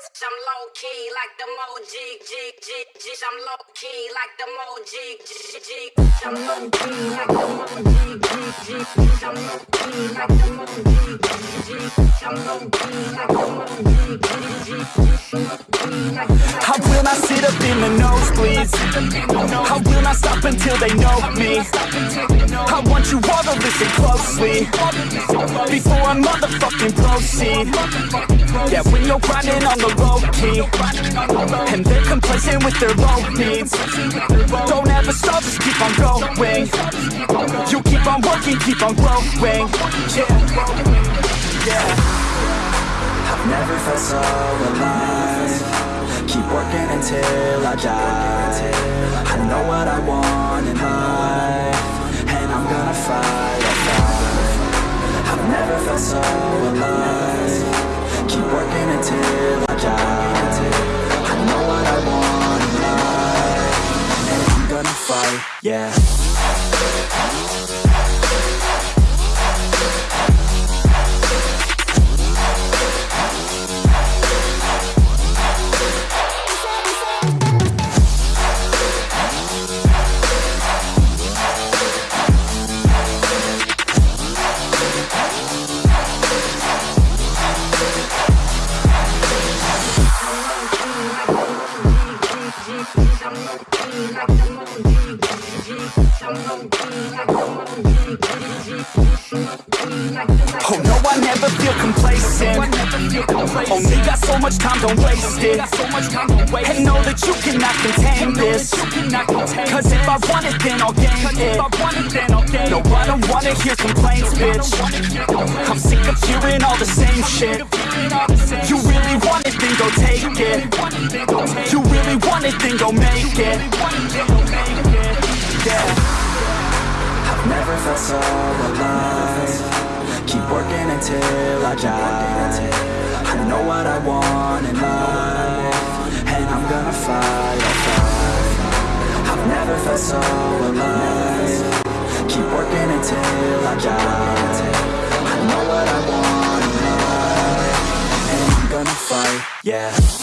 I'm low key like the Moji, G, G, G. I'm low key like the Moji, G, G, G. I'm low key like the Moji, G, G, G. I'm low key like the Moji, G, G, G. I'm low key like the G, G, G. I will not sit up in the nosebleeds I will not stop until they know me. I want you all to listen closely. Before I motherfucking proceed. Yeah, when you're grinding on the low key. And they're complacent with their low needs. Don't ever stop, just keep on going. You keep on working, keep on growing. Yeah, yeah. I've never felt so alive until I die. I know what I want in life And I'm gonna fight, I'll fight I've never felt so alive. Keep working until I die. I know what I want in life And I'm gonna fight, yeah Oh no, I never feel complacent. Only oh, got so much time, don't waste it. And know that you cannot contain this. Cause if I want it, then I'll gain it. No, I don't wanna hear complaints, bitch. I'm sick of hearing all the same shit want it, then go make it. Yeah. I've never felt so alive. Keep working until I die. I know what I want in life And I'm gonna fight, I'll fight I've never felt so alive. Keep working until I die. I know what I want in life And I'm gonna fight, yeah